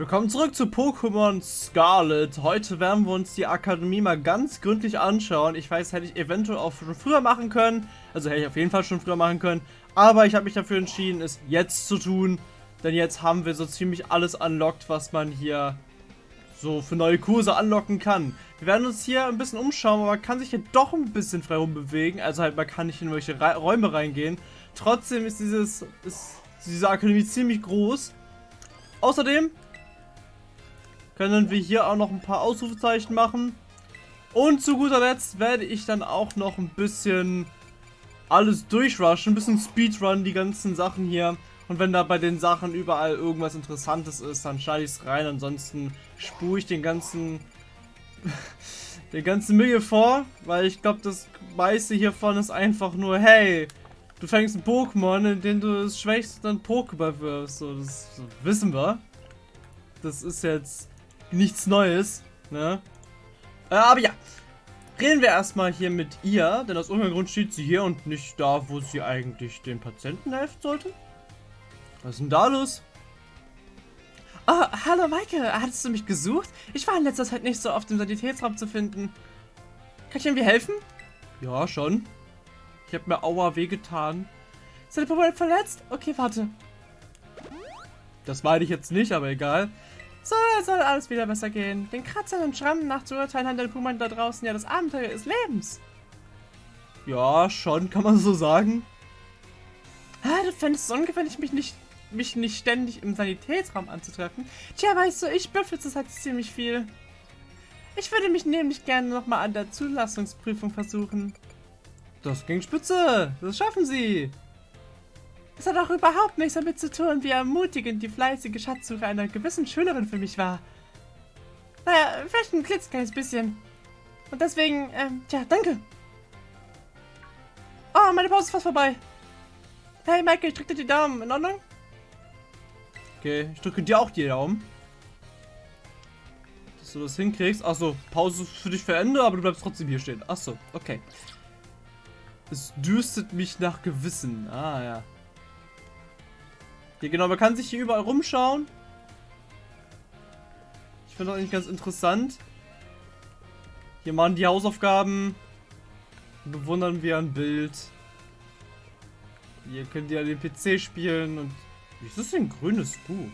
Willkommen zurück zu Pokémon Scarlet. Heute werden wir uns die Akademie mal ganz gründlich anschauen. Ich weiß, hätte ich eventuell auch schon früher machen können. Also hätte ich auf jeden Fall schon früher machen können. Aber ich habe mich dafür entschieden, es jetzt zu tun. Denn jetzt haben wir so ziemlich alles unlockt, was man hier so für neue Kurse anlocken kann. Wir werden uns hier ein bisschen umschauen, aber man kann sich hier doch ein bisschen frei rumbewegen. Also halt, man kann nicht in irgendwelche Räume reingehen. Trotzdem ist dieses ist diese Akademie ziemlich groß. Außerdem können wir hier auch noch ein paar Ausrufezeichen machen. Und zu guter Letzt werde ich dann auch noch ein bisschen alles durchrushen, ein bisschen Speedrun, die ganzen Sachen hier. Und wenn da bei den Sachen überall irgendwas Interessantes ist, dann schneide ich es rein. Ansonsten spule ich den ganzen den ganzen Müll vor, weil ich glaube, das meiste hiervon ist einfach nur, hey, du fängst ein Pokémon, in dem du das schwächste dann Pokéball wirfst. So, das, das wissen wir. Das ist jetzt nichts Neues, ne? Äh, aber ja, reden wir erstmal hier mit ihr, denn aus irgendeinem Grund steht sie hier und nicht da, wo sie eigentlich den Patienten helfen sollte. Was ist denn da los? Oh, hallo Maike, hattest du mich gesucht? Ich war in letzter Zeit nicht so oft im Sanitätsraum zu finden. Kann ich irgendwie helfen? Ja, schon. Ich habe mir aua wehgetan. Ist deine Pokémon verletzt? Okay, warte. Das meine ich jetzt nicht, aber egal. So soll alles wieder besser gehen. Den Kratzern und Schrammen nachzuurteilen hat der Puman da draußen ja das Abenteuer des Lebens. Ja, schon, kann man so sagen. Ah, du fändest es ungefährlich, mich nicht, mich nicht ständig im Sanitätsraum anzutreffen. Tja, weißt du, ich büffel zurzeit ziemlich viel. Ich würde mich nämlich gerne nochmal an der Zulassungsprüfung versuchen. Das ging spitze. Das schaffen sie. Es hat auch überhaupt nichts damit zu tun, wie ermutigend die fleißige Schatzsuche einer gewissen Schülerin für mich war. Naja, vielleicht ein klitzekleines bisschen. Und deswegen, ähm, tja, danke. Oh, meine Pause ist fast vorbei. Hey, Michael, ich drücke dir die Daumen. In Ordnung? Okay, ich drücke dir auch die Daumen. Dass du das hinkriegst. Achso, Pause für dich für Ende, aber du bleibst trotzdem hier stehen. Achso, okay. Es düstet mich nach Gewissen. Ah, ja. Hier, genau, man kann sich hier überall rumschauen. Ich finde das eigentlich ganz interessant. Hier machen die Hausaufgaben. Bewundern wir ein Bild. Hier könnt ihr den PC spielen und... Wie ist das denn ein grünes Buch?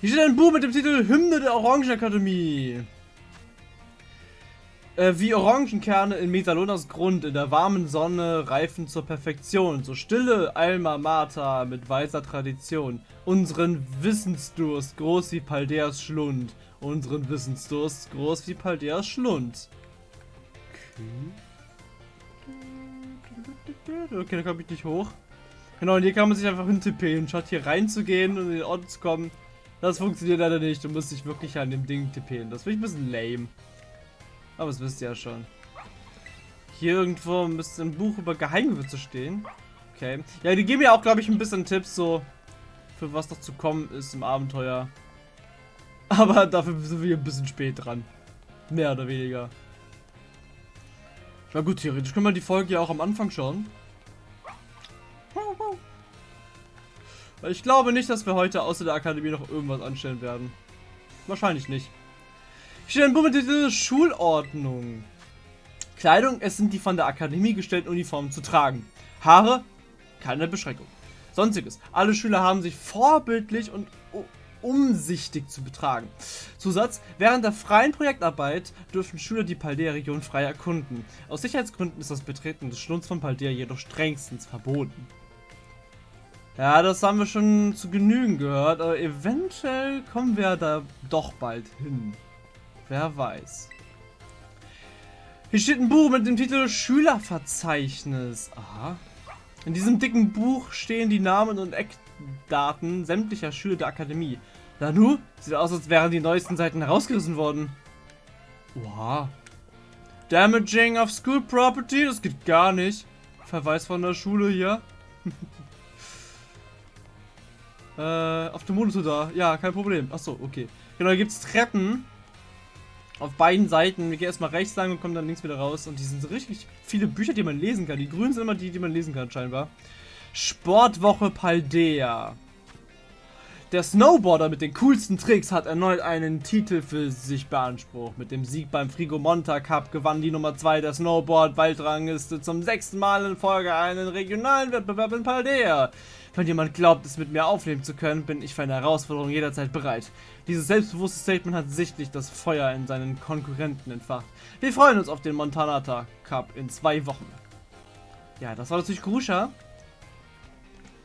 Hier steht ein Buch mit dem Titel Hymne der Orangenakademie. Äh, wie Orangenkerne in Metalonas Grund in der warmen Sonne reifen zur Perfektion. So stille Alma Mater mit weißer Tradition. Unseren Wissensdurst groß wie Paldeas Schlund. Unseren Wissensdurst groß wie Paldeas Schlund. Okay. Okay, da komme ich nicht hoch. Genau, und hier kann man sich einfach hintippen. Statt hier reinzugehen und in den Ort zu kommen. Das funktioniert leider nicht. Du musst dich wirklich an dem Ding tippen. Das finde ich ein bisschen lame. Aber das wisst ihr ja schon. Hier irgendwo müsste ein Buch über Geheimgewürze stehen. Okay. Ja, die geben ja auch, glaube ich, ein bisschen Tipps, so für was noch zu kommen ist im Abenteuer. Aber dafür sind wir ein bisschen spät dran. Mehr oder weniger. Na gut, theoretisch können wir die Folge ja auch am Anfang schauen. Ich glaube nicht, dass wir heute außer der Akademie noch irgendwas anstellen werden. Wahrscheinlich nicht. Steht ein Buch mit Schulordnung. Kleidung, es sind die von der Akademie gestellten Uniformen zu tragen. Haare, keine Beschränkung. Sonstiges, alle Schüler haben sich vorbildlich und umsichtig zu betragen. Zusatz, während der freien Projektarbeit dürfen Schüler die Paldea-Region frei erkunden. Aus Sicherheitsgründen ist das Betreten des Schlunds von Paldea jedoch strengstens verboten. Ja, das haben wir schon zu Genügen gehört, aber eventuell kommen wir da doch bald hin. Wer weiß. Hier steht ein Buch mit dem Titel Schülerverzeichnis. Aha. In diesem dicken Buch stehen die Namen und Eckdaten sämtlicher Schüler der Akademie. Nanu, sieht aus, als wären die neuesten Seiten herausgerissen worden. Wow. Damaging of School Property, das geht gar nicht. Verweis von der Schule hier. äh, auf dem Monitor da. Ja, kein Problem. Achso, okay. Genau, hier gibt es Treppen auf beiden Seiten. Wir gehen erstmal rechts lang und kommen dann links wieder raus. Und die sind so richtig viele Bücher, die man lesen kann. Die grünen sind immer die, die man lesen kann, scheinbar. Sportwoche Paldea. Der Snowboarder mit den coolsten Tricks hat erneut einen Titel für sich beansprucht. Mit dem Sieg beim Frigomonta Cup gewann die Nummer 2 der Snowboard-Weltrangliste zum sechsten Mal in Folge einen regionalen Wettbewerb in Paldea. Wenn jemand glaubt, es mit mir aufnehmen zu können, bin ich für eine Herausforderung jederzeit bereit. Dieses selbstbewusste Statement hat sichtlich das Feuer in seinen Konkurrenten entfacht. Wir freuen uns auf den Montanata Cup in zwei Wochen. Ja, das war natürlich Gruscha.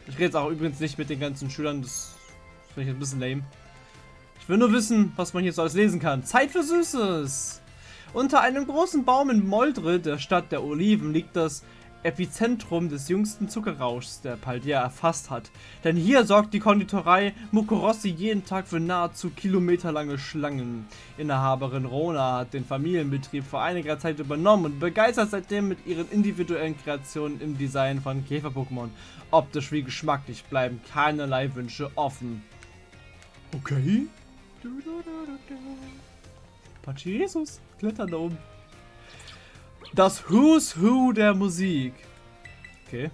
Ich rede jetzt auch übrigens nicht mit den ganzen Schülern, das finde ich ein bisschen lame. Ich will nur wissen, was man hier so alles lesen kann. Zeit für Süßes! Unter einem großen Baum in Moldre, der Stadt der Oliven, liegt das Epizentrum des jüngsten Zuckerrauschs, der Paldea erfasst hat. Denn hier sorgt die Konditorei Mukorossi jeden Tag für nahezu kilometerlange Schlangen. Inhaberin Rona hat den Familienbetrieb vor einiger Zeit übernommen und begeistert seitdem mit ihren individuellen Kreationen im Design von Käfer-Pokémon. Optisch wie geschmacklich bleiben keinerlei Wünsche offen. Okay. Pachi Jesus, klettern da oben. Das Who's Who der Musik. Okay.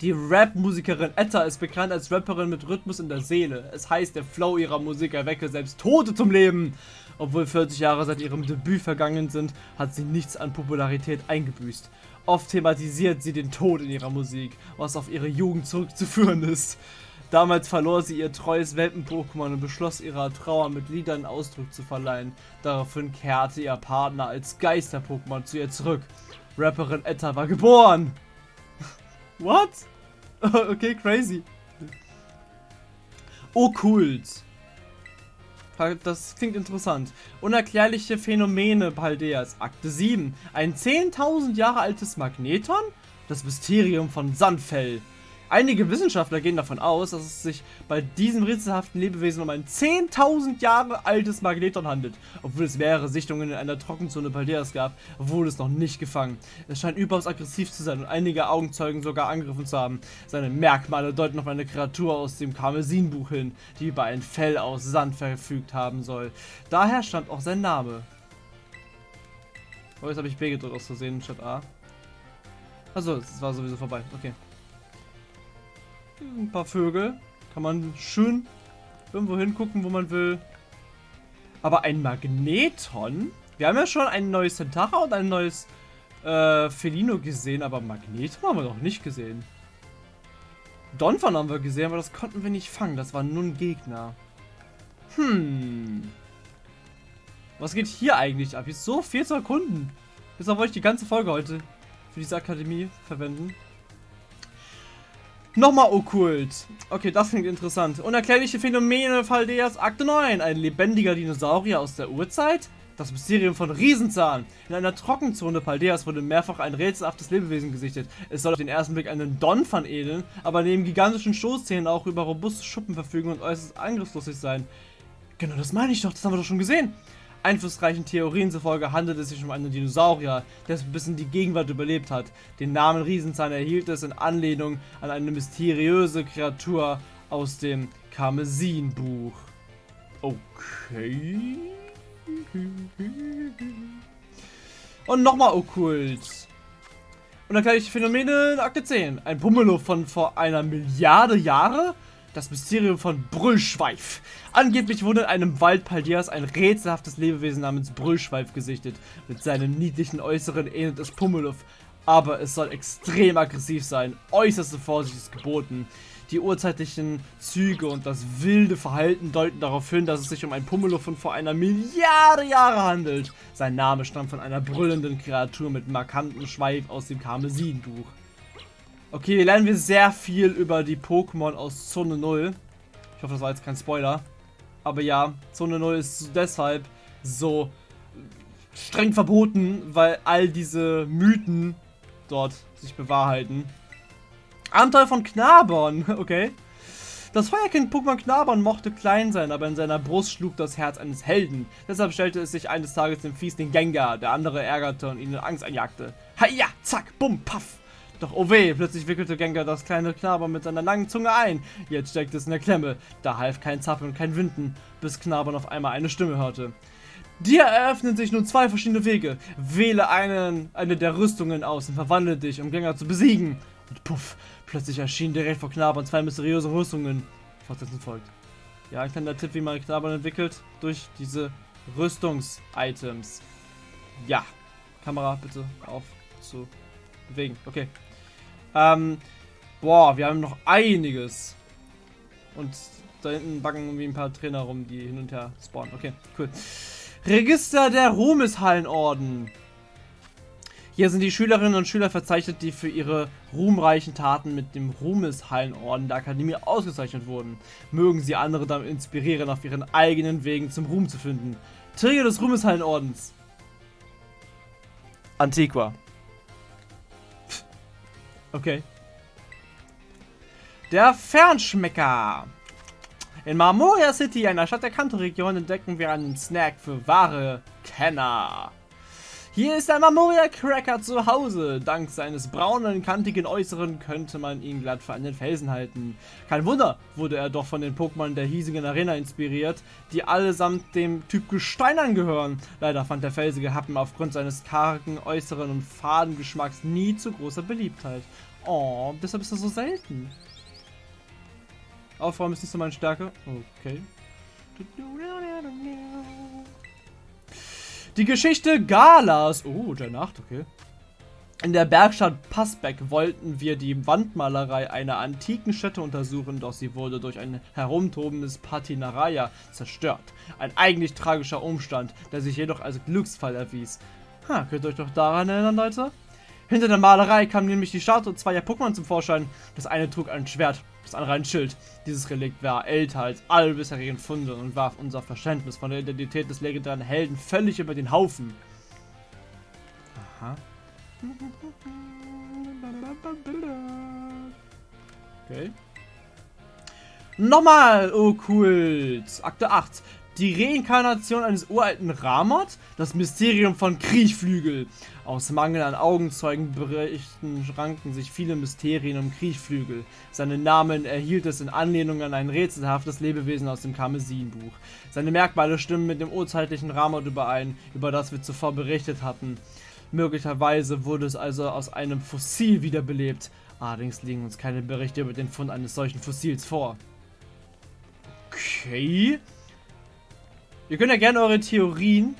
Die Rap-Musikerin Etta ist bekannt als Rapperin mit Rhythmus in der Seele. Es heißt, der Flow ihrer Musik erwecke selbst Tote zum Leben. Obwohl 40 Jahre seit ihrem Debüt vergangen sind, hat sie nichts an Popularität eingebüßt. Oft thematisiert sie den Tod in ihrer Musik, was auf ihre Jugend zurückzuführen ist. Damals verlor sie ihr treues Welpen-Pokémon und beschloss ihrer Trauer mit Liedern Ausdruck zu verleihen. Daraufhin kehrte ihr Partner als Geister-Pokémon zu ihr zurück. Rapperin Etta war geboren! What? okay, crazy. Okkult. Das klingt interessant. Unerklärliche Phänomene Paldeas. Akte 7. Ein 10.000 Jahre altes Magneton? Das Mysterium von Sandfell. Einige Wissenschaftler gehen davon aus, dass es sich bei diesem rätselhaften Lebewesen um ein 10.000 Jahre altes Magneton handelt. Obwohl es mehrere Sichtungen in einer Trockenzone Paldeas gab, wurde es noch nicht gefangen. Es scheint überaus aggressiv zu sein und einige Augenzeugen sogar angegriffen zu haben. Seine Merkmale deuten auf eine Kreatur aus dem Karmesinbuch hin, die über ein Fell aus Sand verfügt haben soll. Daher stammt auch sein Name. Oh, jetzt habe ich B gedrückt aus Versehen statt A. Also, es war sowieso vorbei. Okay. Ein paar Vögel. Kann man schön irgendwo hingucken, wo man will. Aber ein Magneton? Wir haben ja schon ein neues Centacha und ein neues äh, Felino gesehen, aber Magneton haben wir noch nicht gesehen. Donphan haben wir gesehen, aber das konnten wir nicht fangen. Das war nur ein Gegner. Hm. Was geht hier eigentlich ab? Jetzt so vier Sekunden. Deshalb wollte ich die ganze Folge heute für diese Akademie verwenden. Nochmal okkult. Okay, das klingt interessant. Unerklärliche Phänomene Faldeas Akte 9. Ein lebendiger Dinosaurier aus der Urzeit? Das Mysterium von Riesenzahn. In einer Trockenzone Paldeas wurde mehrfach ein rätselhaftes Lebewesen gesichtet. Es soll auf den ersten Blick einen Donphan ähneln, aber neben gigantischen Stoßzähnen auch über robuste Schuppen verfügen und äußerst angriffslustig sein. Genau, das meine ich doch, das haben wir doch schon gesehen. Einflussreichen Theorien zufolge handelt es sich um einen Dinosaurier, der bis in die Gegenwart überlebt hat. Den Namen Riesenzahn erhielt es in Anlehnung an eine mysteriöse Kreatur aus dem Karmesin-Buch. Okay. Und nochmal okkult. Und dann gleich Phänomene in Akte 10. Ein Pummeluff von vor einer Milliarde Jahre? Das Mysterium von Brüllschweif. Angeblich wurde in einem Wald Paldias ein rätselhaftes Lebewesen namens Brüllschweif gesichtet. Mit seinem niedlichen Äußeren ähnelt es Pummeluff, aber es soll extrem aggressiv sein. Äußerste Vorsicht ist geboten. Die urzeitlichen Züge und das wilde Verhalten deuten darauf hin, dass es sich um ein Pummeluff von vor einer Milliarde Jahre handelt. Sein Name stammt von einer brüllenden Kreatur mit markantem Schweif aus dem Karmesinbuch. Okay, hier lernen wir sehr viel über die Pokémon aus Zone 0. Ich hoffe, das war jetzt kein Spoiler. Aber ja, Zone 0 ist deshalb so streng verboten, weil all diese Mythen dort sich bewahrheiten. Abenteuer von Knabon, okay. Das Feuerkind-Pokémon Knabon mochte klein sein, aber in seiner Brust schlug das Herz eines Helden. Deshalb stellte es sich eines Tages dem Fies den Gengar, der andere ärgerte und ihnen Angst einjagte. Haja, zack, bumm, paff. Doch oh weh, plötzlich wickelte Gengar das kleine Knaber mit seiner langen Zunge ein. Jetzt steckte es in der Klemme. Da half kein Zappeln und kein Winden, bis Knabern auf einmal eine Stimme hörte. Dir eröffnen sich nun zwei verschiedene Wege. Wähle einen, eine der Rüstungen aus und verwandle dich, um Gengar zu besiegen. Und puff, plötzlich erschienen direkt vor Knabern zwei mysteriöse Rüstungen. Fortsetzung folgt. Ja, ein kleiner Tipp, wie man Knabbern entwickelt. Durch diese Rüstungs-Items. Ja. Kamera bitte auf zu bewegen. Okay. Ähm, boah, wir haben noch einiges. Und da hinten backen irgendwie ein paar Trainer rum, die hin und her spawnen. Okay, cool. Register der Ruhmeshallenorden. Hier sind die Schülerinnen und Schüler verzeichnet, die für ihre ruhmreichen Taten mit dem Ruhmeshallenorden der Akademie ausgezeichnet wurden. Mögen sie andere damit inspirieren, auf ihren eigenen Wegen zum Ruhm zu finden. Träger des Ruhmeshallenordens. Antiqua. Okay. Der Fernschmecker. In Marmoria City, einer Stadt der Kanto-Region, entdecken wir einen Snack für wahre Kenner. Hier ist ein Marmoria Cracker zu Hause. Dank seines braunen, kantigen Äußeren könnte man ihn glatt für einen Felsen halten. Kein Wunder, wurde er doch von den Pokémon der hiesigen Arena inspiriert, die allesamt dem Typ Gestein angehören. Leider fand der felsige Happen aufgrund seines kargen Äußeren und faden Geschmacks nie zu großer Beliebtheit. Oh, deshalb ist er so selten. Aufräumen ist nicht so meine Stärke. Okay. Die Geschichte Galas. Oh, der Nacht, okay. In der Bergstadt Passbeck wollten wir die Wandmalerei einer antiken Stätte untersuchen, doch sie wurde durch ein herumtobendes Patinaraya zerstört. Ein eigentlich tragischer Umstand, der sich jedoch als Glücksfall erwies. Ha, könnt ihr euch doch daran erinnern, Leute? Hinter der Malerei kam nämlich die Statue zweier Pokémon zum Vorschein. Das eine trug ein Schwert, das andere ein Schild. Dieses Relikt war älter als alle bisherigen Funde und warf unser Verständnis von der Identität des legendären Helden völlig über den Haufen. Aha. Okay. Nochmal okkult. Akte 8. Die Reinkarnation eines uralten Ramot? Das Mysterium von Kriechflügel. Aus Mangel an Augenzeugenberichten ranken sich viele Mysterien um Kriechflügel. Seinen Namen erhielt es in Anlehnung an ein rätselhaftes Lebewesen aus dem Karmesinbuch. Seine Merkmale stimmen mit dem urzeitlichen Ramot überein, über das wir zuvor berichtet hatten. Möglicherweise wurde es also aus einem Fossil wiederbelebt. Allerdings liegen uns keine Berichte über den Fund eines solchen Fossils vor. Okay. Ihr könnt ja gerne eure Theorien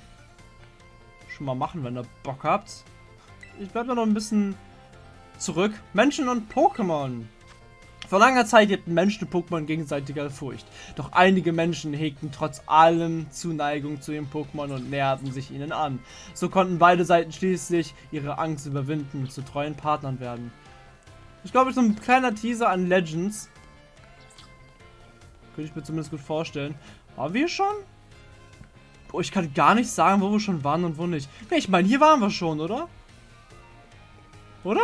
schon mal machen, wenn ihr Bock habt. Ich bleibe noch ein bisschen zurück. Menschen und Pokémon. Vor langer Zeit lebten Menschen und Pokémon gegenseitiger Furcht. Doch einige Menschen hegten trotz allem Zuneigung zu ihren Pokémon und näherten sich ihnen an. So konnten beide Seiten schließlich ihre Angst überwinden und zu treuen Partnern werden. Ich glaube, so ein kleiner Teaser an Legends. Könnte ich mir zumindest gut vorstellen. Haben wir schon? Oh, ich kann gar nicht sagen, wo wir schon waren und wo nicht. Nee, ich meine, hier waren wir schon, oder? Oder?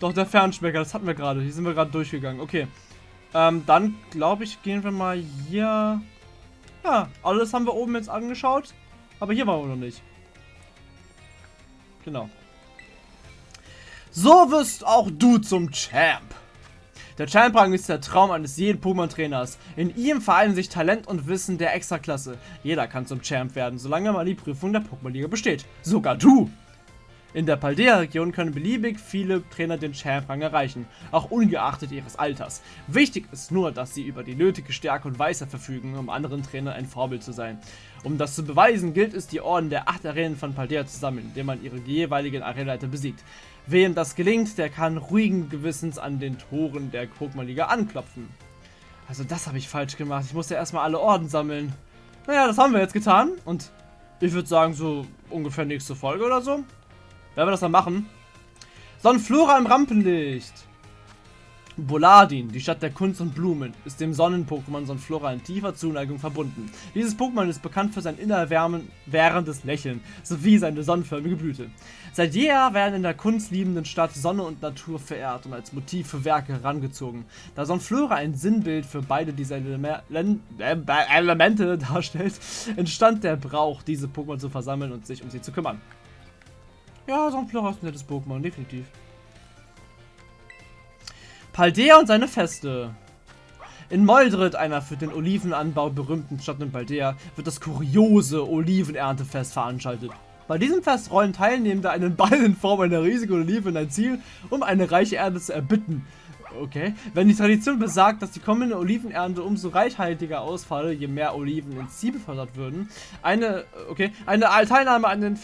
Doch, der Fernschmecker, das hatten wir gerade. Hier sind wir gerade durchgegangen. Okay. Ähm, dann, glaube ich, gehen wir mal hier... Ja, alles haben wir oben jetzt angeschaut. Aber hier waren wir noch nicht. Genau. So wirst auch du zum Champ. Der Champ-Rang ist der Traum eines jeden Pokémon-Trainers. In ihm vereinen sich Talent und Wissen der Extraklasse. Jeder kann zum Champ werden, solange man die Prüfung der Pokémon-Liga besteht. Sogar du! In der Paldea-Region können beliebig viele Trainer den Champ-Rang erreichen, auch ungeachtet ihres Alters. Wichtig ist nur, dass sie über die nötige Stärke und Weisheit verfügen, um anderen Trainern ein Vorbild zu sein. Um das zu beweisen, gilt es, die Orden der acht Arenen von Paldea zu sammeln, indem man ihre jeweiligen Arenaleiter besiegt. Wem das gelingt, der kann ruhigen Gewissens an den Toren der Pokémon-Liga anklopfen. Also das habe ich falsch gemacht. Ich musste erstmal alle Orden sammeln. Naja, das haben wir jetzt getan. Und ich würde sagen, so ungefähr nächste Folge oder so. Werden wir das dann machen. Sonnenflora im Rampenlicht. Boladin, die Stadt der Kunst und Blumen, ist dem Sonnen-Pokémon Sonnenflora in tiefer Zuneigung verbunden. Dieses Pokémon ist bekannt für sein innerwährendes Lächeln sowie seine sonnenförmige Blüte. Seit jeher werden in der kunstliebenden Stadt Sonne und Natur verehrt und als Motiv für Werke herangezogen. Da Sonnenflora ein Sinnbild für beide dieser Ele Elemente darstellt, entstand der Brauch, diese Pokémon zu versammeln und sich um sie zu kümmern. Ja, Sonnenflora ist ein nettes Pokémon, definitiv. Paldea und seine Feste. In Moldred, einer für den Olivenanbau berühmten Stadt in Paldea, wird das kuriose Olivenerntefest veranstaltet. Bei diesem Fest rollen Teilnehmende einen Ball in Form einer riesigen Olive in ein Ziel, um eine reiche Ernte zu erbitten. Okay. Wenn die Tradition besagt, dass die kommende Olivenernte umso reichhaltiger ausfalle, je mehr Oliven ins Ziel befördert würden. Eine, okay, eine Teilnahme an den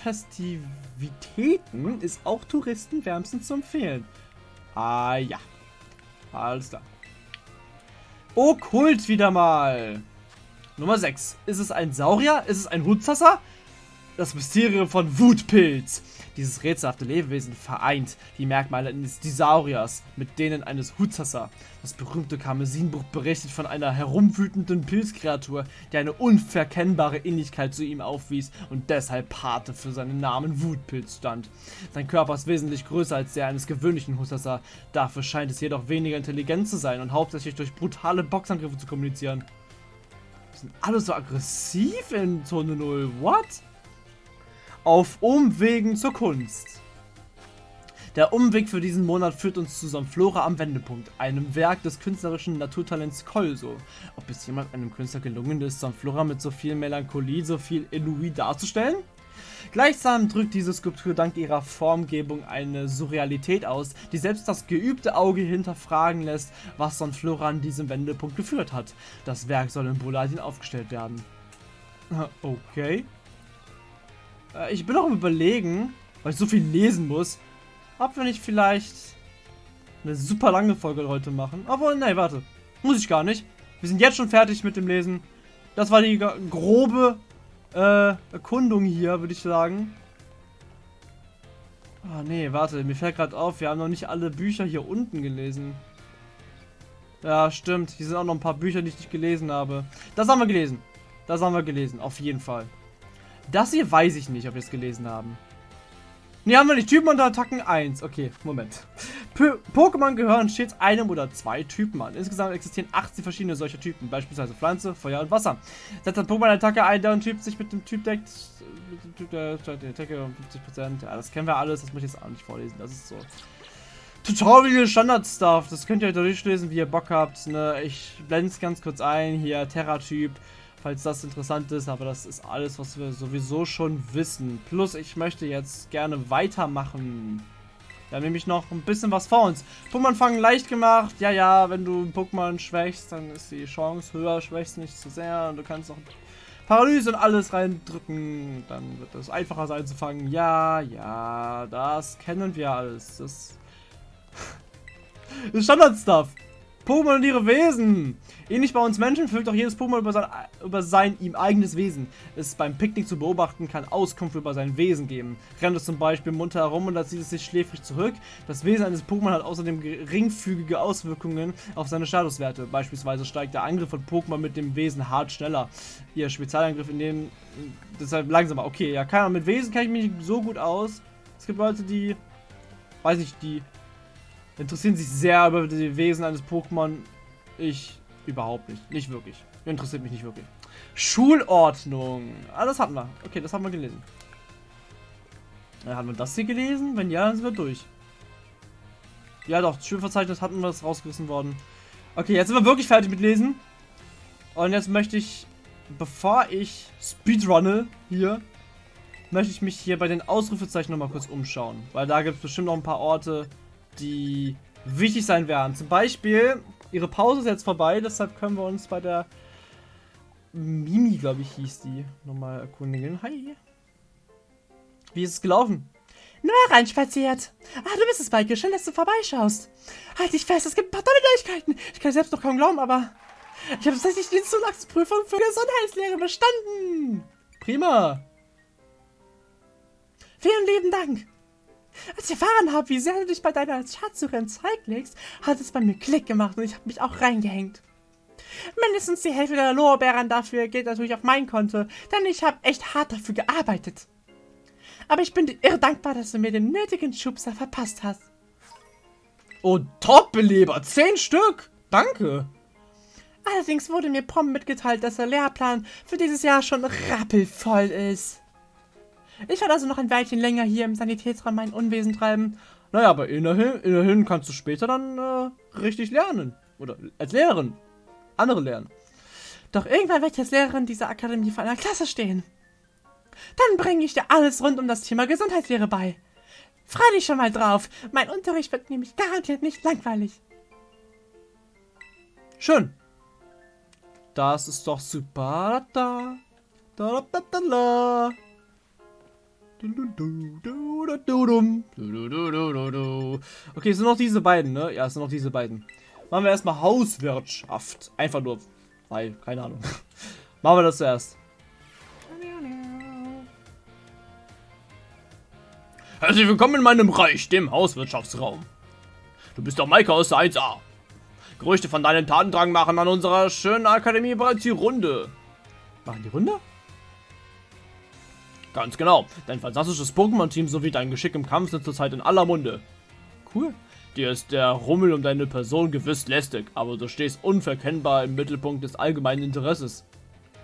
Festivitäten ist auch Touristen wärmstens zu empfehlen. Ah ja. Alles klar. Okkult wieder mal. Nummer 6. Ist es ein Saurier? Ist es ein Hutzasser? Das Mysterium von Wutpilz. Dieses rätselhafte Lebewesen vereint die Merkmale eines Disauriers mit denen eines Hutzasser. Das berühmte Karmesinbuch berichtet von einer herumwütenden Pilzkreatur, die eine unverkennbare Ähnlichkeit zu ihm aufwies und deshalb Pate für seinen Namen Wutpilz stand. Sein Körper ist wesentlich größer als der eines gewöhnlichen Hutzasser, dafür scheint es jedoch weniger intelligent zu sein und hauptsächlich durch brutale Boxangriffe zu kommunizieren. Die sind alle so aggressiv in Zone 0. What? Auf Umwegen zur Kunst. Der Umweg für diesen Monat führt uns zu Sonflora am Wendepunkt, einem Werk des künstlerischen Naturtalents Kolso. Ob es jemand einem Künstler gelungen ist, Sonflora mit so viel Melancholie, so viel Ennui darzustellen? Gleichsam drückt diese Skulptur dank ihrer Formgebung eine Surrealität aus, die selbst das geübte Auge hinterfragen lässt, was Sonflora an diesem Wendepunkt geführt hat. Das Werk soll in Boladin aufgestellt werden. Okay. Äh, ich bin auch im Überlegen, weil ich so viel lesen muss, ob wir nicht vielleicht eine super lange Folge heute machen. Aber nein, warte. Muss ich gar nicht. Wir sind jetzt schon fertig mit dem Lesen. Das war die grobe äh, Erkundung hier, würde ich sagen. Ah, nee, warte. Mir fällt gerade auf, wir haben noch nicht alle Bücher hier unten gelesen. Ja, stimmt. Hier sind auch noch ein paar Bücher, die ich nicht gelesen habe. Das haben wir gelesen. Das haben wir gelesen, auf jeden Fall. Das hier weiß ich nicht, ob wir es gelesen haben. Ne, haben wir nicht. Typen und Attacken 1. Okay, Moment. Pokémon gehören stets einem oder zwei Typen an. Insgesamt existieren 18 verschiedene solcher Typen, beispielsweise Pflanze, Feuer und Wasser. Setzt ein Pokémon-Attacke ein, deren Typ sich mit dem Typ deckt, mit dem Typ der, der Attacke um 50%. Ja, das kennen wir alles, das muss ich jetzt auch nicht vorlesen. Das ist so Tutorial Standard-Stuff. Das könnt ihr euch durchlesen, wie ihr Bock habt. Ne? Ich blende es ganz kurz ein. Hier, Terra-Typ falls das interessant ist, aber das ist alles, was wir sowieso schon wissen. Plus, ich möchte jetzt gerne weitermachen. Wir haben nämlich noch ein bisschen was vor uns. Pokémon fangen leicht gemacht. Ja, ja, wenn du Pokémon schwächst, dann ist die Chance höher. Schwächst nicht zu sehr und du kannst auch Paralyse und alles reindrücken. Dann wird es einfacher sein zu fangen. Ja, ja, das kennen wir alles. Das ist Standard-Stuff. Pokémon und ihre Wesen. Ähnlich bei uns Menschen fühlt auch jedes Pokémon über sein, über sein ihm eigenes Wesen. Es beim Picknick zu beobachten kann Auskunft über sein Wesen geben. Rennt es zum Beispiel munter herum und dann zieht es sich schläfrig zurück. Das Wesen eines Pokémon hat außerdem geringfügige Auswirkungen auf seine Statuswerte. Beispielsweise steigt der Angriff von Pokémon mit dem Wesen hart schneller. Ihr Spezialangriff in dem deshalb langsamer. Okay, ja, keine Ahnung, mit Wesen kenne ich mich so gut aus. Es gibt Leute, die, weiß nicht, die interessieren sich sehr über die Wesen eines Pokémon. Ich überhaupt nicht. Nicht wirklich. Interessiert mich nicht wirklich. Schulordnung. Ah, das hatten wir. Okay, das haben wir gelesen. Ja, haben wir das hier gelesen? Wenn ja, dann sind wir durch. Ja doch, Schulverzeichnis hatten wir, das rausgerissen worden. Okay, jetzt sind wir wirklich fertig mit Lesen. Und jetzt möchte ich, bevor ich Speedrunne hier, möchte ich mich hier bei den Ausrufezeichen nochmal kurz umschauen. Weil da gibt es bestimmt noch ein paar Orte, die wichtig sein werden. Zum Beispiel, ihre Pause ist jetzt vorbei, deshalb können wir uns bei der Mimi, glaube ich, hieß die, nochmal erkundigen. Hi. Wie ist es gelaufen? Nur reinspaziert. Ah, du bist es, Maike. Schön, dass du vorbeischaust. Halt dich fest, es gibt ein paar tolle Neuigkeiten. Ich kann selbst noch kaum glauben, aber ich habe tatsächlich die Zulagsprüfung für Gesundheitslehre bestanden. Prima. Vielen lieben Dank. Als ich erfahren habe, wie sehr du dich bei deiner Schatzsuche Zeug legst, hat es bei mir Klick gemacht und ich habe mich auch reingehängt. Mindestens die Hälfte der Lorbeeren dafür geht natürlich auf mein Konto, denn ich habe echt hart dafür gearbeitet. Aber ich bin dir irre dankbar, dass du mir den nötigen Schubser verpasst hast. Oh, Top-Beleber! Zehn Stück! Danke! Allerdings wurde mir prompt mitgeteilt, dass der Lehrplan für dieses Jahr schon rappelvoll ist. Ich werde also noch ein Weilchen länger hier im Sanitätsraum mein Unwesen treiben. Naja, aber immerhin, immerhin kannst du später dann äh, richtig lernen. Oder als Lehrerin. Andere lernen. Doch irgendwann werde ich als Lehrerin dieser Akademie vor einer Klasse stehen. Dann bringe ich dir alles rund um das Thema Gesundheitslehre bei. Freu dich schon mal drauf. Mein Unterricht wird nämlich garantiert nicht langweilig. Schön. Das ist doch super. Da, da, da, da, da. Okay, es sind noch diese beiden, ne? Ja, es sind noch diese beiden. Machen wir erstmal Hauswirtschaft. Einfach nur, weil, keine Ahnung. Machen wir das zuerst. Herzlich willkommen in meinem Reich, dem Hauswirtschaftsraum. Du bist doch Maike aus der 1A. Gerüchte von deinem Tatendrang machen an unserer schönen Akademie bereits die Runde. Machen die Runde? Ganz genau. Dein fantastisches Pokémon-Team sowie dein Geschick im Kampf sind zurzeit in aller Munde. Cool. Dir ist der Rummel um deine Person gewiss lästig, aber du stehst unverkennbar im Mittelpunkt des allgemeinen Interesses.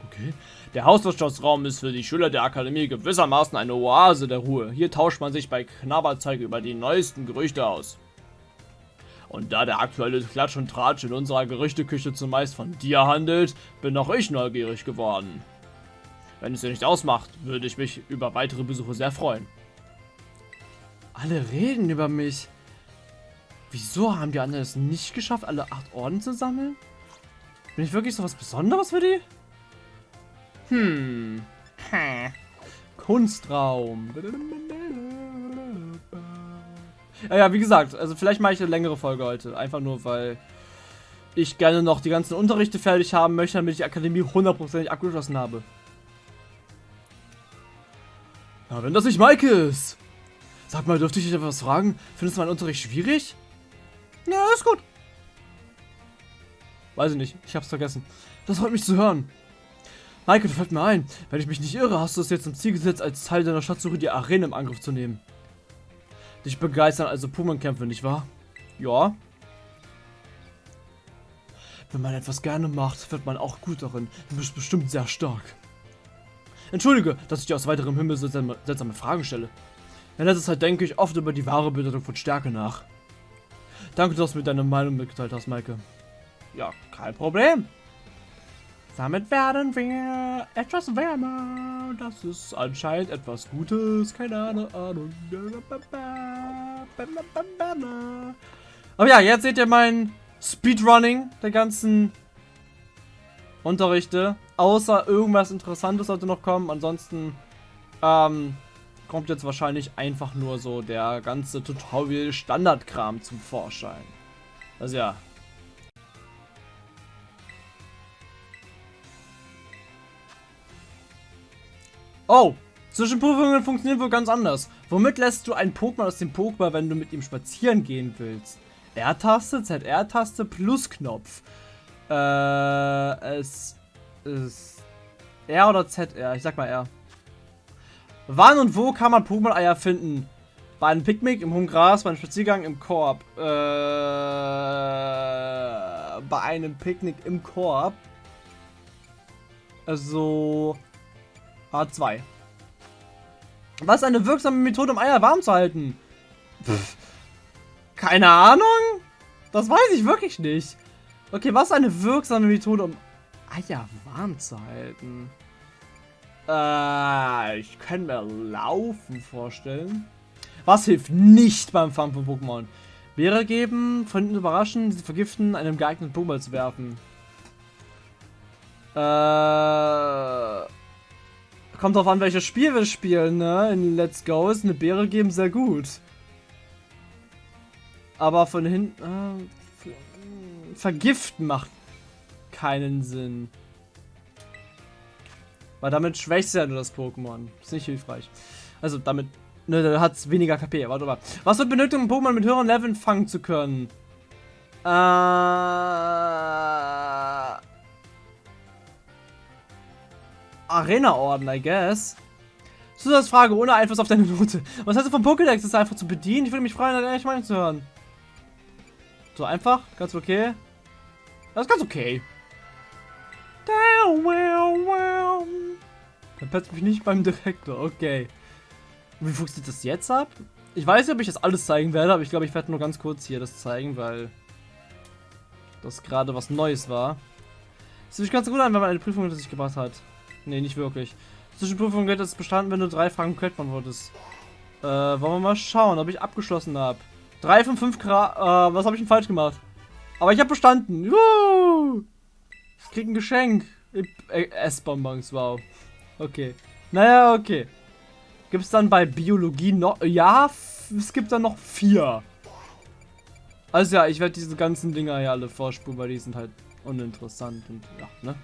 Okay. Der Hauswirtschaftsraum ist für die Schüler der Akademie gewissermaßen eine Oase der Ruhe. Hier tauscht man sich bei Knabberzeug über die neuesten Gerüchte aus. Und da der aktuelle Klatsch und Tratsch in unserer Gerüchteküche zumeist von dir handelt, bin auch ich neugierig geworden. Wenn es dir nicht ausmacht, würde ich mich über weitere Besuche sehr freuen. Alle reden über mich. Wieso haben die anderen es nicht geschafft, alle acht Orden zu sammeln? Bin ich wirklich so was Besonderes für die? Hm. Kunstraum. Ja, ja, wie gesagt, also vielleicht mache ich eine längere Folge heute. Einfach nur, weil ich gerne noch die ganzen Unterrichte fertig haben möchte, damit ich die Akademie hundertprozentig abgeschlossen habe. Na, wenn das nicht Maike ist. Sag mal, dürfte ich dich etwas fragen? Findest du meinen Unterricht schwierig? Ja, ist gut. Weiß ich nicht, ich hab's vergessen. Das freut mich zu hören. Maike, du fällt mir ein. Wenn ich mich nicht irre, hast du es jetzt zum Ziel gesetzt, als Teil deiner Schatzsuche die Arena im Angriff zu nehmen. Dich begeistern also Pummel-Kämpfe, nicht wahr? Ja. Wenn man etwas gerne macht, wird man auch gut darin. Du bist bestimmt sehr stark. Entschuldige, dass ich dir aus weiterem Himmel seltsame, seltsame Fragen stelle. In letzter Zeit denke ich oft über die wahre Bedeutung von Stärke nach. Danke, dass du mir deine Meinung mitgeteilt hast, Maike. Ja, kein Problem. Damit werden wir etwas wärmer. Das ist anscheinend etwas Gutes. Keine Ahnung. Aber ja, jetzt seht ihr mein Speedrunning der ganzen Unterrichte. Außer irgendwas Interessantes sollte noch kommen. Ansonsten ähm, kommt jetzt wahrscheinlich einfach nur so der ganze Tutorial-Standardkram zum Vorschein. Also ja. Oh, Zwischenprüfungen funktionieren wohl ganz anders. Womit lässt du ein Pokémon aus dem Pokéball, wenn du mit ihm spazieren gehen willst? R-Taste, ZR-Taste plus Knopf. Äh, es ist R oder ZR? Ich sag mal R. Wann und wo kann man Pokémon-Eier finden? Bei einem Picknick, im hohen Gras, bei einem Spaziergang im Korb. Äh, bei einem Picknick im Korb. Also A2. Was ist eine wirksame Methode, um Eier warm zu halten? Pff. Keine Ahnung. Das weiß ich wirklich nicht. Okay, was ist eine wirksame Methode, um Eier warm zu halten? Äh, ich kann mir Laufen vorstellen. Was hilft nicht beim Fangen von Pokémon? Beere geben, von hinten überraschen, sie vergiften, einem geeigneten Pokémon zu werfen. Äh, kommt drauf an, welches Spiel wir spielen, ne? In Let's Go ist eine Beere geben sehr gut. Aber von hinten... Äh, vergiften macht keinen Sinn. Weil damit schwächst du ja nur das Pokémon. Ist nicht hilfreich. Also damit ne, da hat es weniger KP. Warte mal. Was wird benötigt, um Pokémon mit höheren Leveln fangen zu können? Äh... Arena-Orden, I guess. Zusatzfrage ohne Einfluss auf deine Note. Was heißt du vom Pokédex? Ist einfach zu bedienen? Ich würde mich freuen, deine Meinung zu hören. So einfach? Ganz okay? Das ist ganz okay. Dann petzt mich nicht beim Direktor, okay. Wie funktioniert das jetzt ab? Ich weiß nicht, ob ich das alles zeigen werde, aber ich glaube, ich werde nur ganz kurz hier das zeigen, weil das gerade was Neues war. Das fühlt sich ganz gut an, wenn man eine Prüfung hinter sich gebracht hat. Nee, nicht wirklich. Zwischenprüfung wird jetzt bestanden, wenn du drei Fragen komplett beantwortest. Äh, wollen wir mal schauen, ob ich abgeschlossen habe. Drei von fünf Grad. Äh, was habe ich denn falsch gemacht? Aber ich habe bestanden. Juhu! Ich krieg ein Geschenk. Äh, Essbonbons, wow. Okay. Naja, okay. Gibt es dann bei Biologie noch... Ja, es gibt dann noch vier. Also ja, ich werde diese ganzen Dinger hier alle vorspulen, weil die sind halt uninteressant und ja, ne?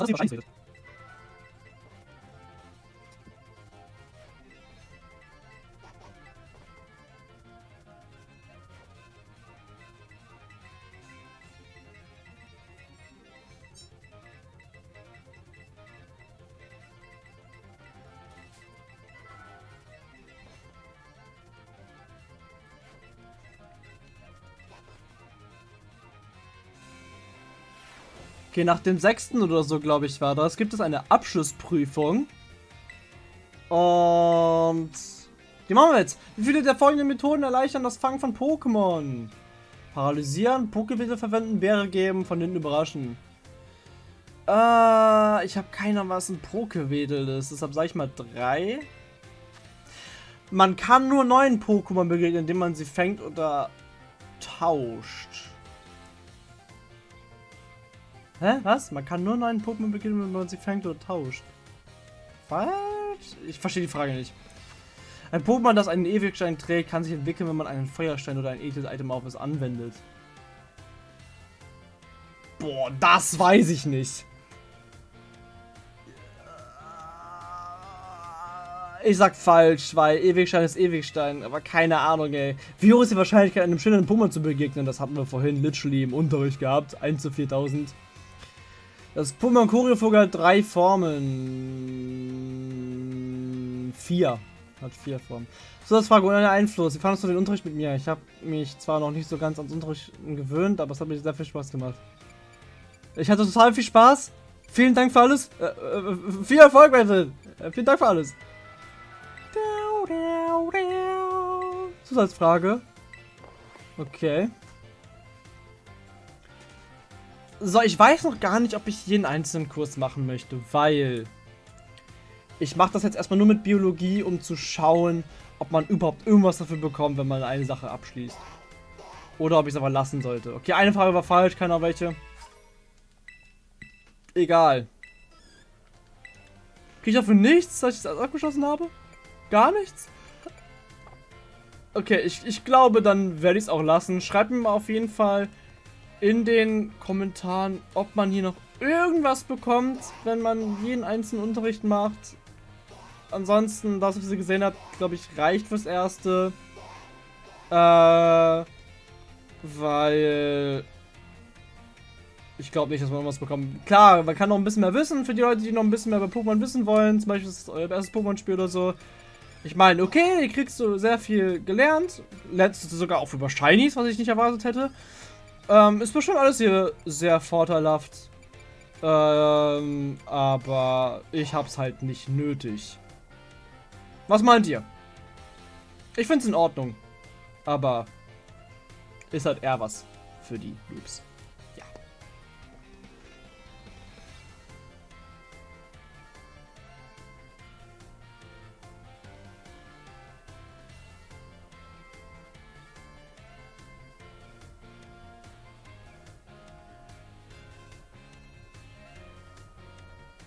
他子一把扇子着。Okay, nach dem sechsten oder so, glaube ich, war das, gibt es eine Abschlussprüfung. Und die machen wir jetzt. Wie viele der folgenden Methoden erleichtern das Fangen von Pokémon? Paralysieren, Pokewedel verwenden, Bäre geben, von hinten überraschen. Äh, ich habe keiner was ein Pokewedel ist, deshalb sage ich mal drei. Man kann nur neuen Pokémon begegnen, indem man sie fängt oder tauscht. Hä? Was? Man kann nur neuen Pokémon beginnen, wenn man sie fängt oder tauscht. Was? Ich verstehe die Frage nicht. Ein Pokémon, das einen Ewigstein trägt, kann sich entwickeln, wenn man einen Feuerstein oder ein edles Item auf es anwendet. Boah, das weiß ich nicht. Ich sag falsch, weil Ewigstein ist Ewigstein, aber keine Ahnung, ey. Wie hoch ist die Wahrscheinlichkeit, einem schönen Pokémon zu begegnen? Das hatten wir vorhin literally im Unterricht gehabt. 1 zu 4000. Das Pokémon Choreovogel hat drei Formen. Vier. Hat vier Formen. So, das Frage ohne Einfluss. Wie fandest du den Unterricht mit mir? Ich habe mich zwar noch nicht so ganz ans Unterricht gewöhnt, aber es hat mir sehr viel Spaß gemacht. Ich hatte total viel Spaß. Vielen Dank für alles. Äh, äh, viel Erfolg weiterhin. Äh, vielen Dank für alles. Zusatzfrage. Okay. So, ich weiß noch gar nicht, ob ich jeden einzelnen Kurs machen möchte, weil ich mache das jetzt erstmal nur mit Biologie, um zu schauen, ob man überhaupt irgendwas dafür bekommt, wenn man eine Sache abschließt. Oder ob ich es aber lassen sollte. Okay, eine Frage war falsch, keiner welche. Egal. Kriege ich dafür nichts, dass ich das abgeschlossen habe? Gar nichts? Okay, ich, ich glaube, dann werde ich es auch lassen. Schreibt mir mal auf jeden Fall in den Kommentaren, ob man hier noch irgendwas bekommt, wenn man jeden einzelnen Unterricht macht. Ansonsten, das, was ihr gesehen habt, glaube ich, reicht fürs Erste. Äh, weil ich glaube nicht, dass man was bekommt. Klar, man kann noch ein bisschen mehr wissen für die Leute, die noch ein bisschen mehr über Pokémon wissen wollen. Zum Beispiel ist es euer erstes Pokémon-Spiel oder so. Ich meine, okay, hier kriegst du sehr viel gelernt. Du sogar auch über Shinies, was ich nicht erwartet hätte. Ähm, ist bestimmt alles hier sehr vorteilhaft. Ähm, aber ich hab's halt nicht nötig. Was meint ihr? Ich find's in Ordnung. Aber ist halt eher was für die Noobs.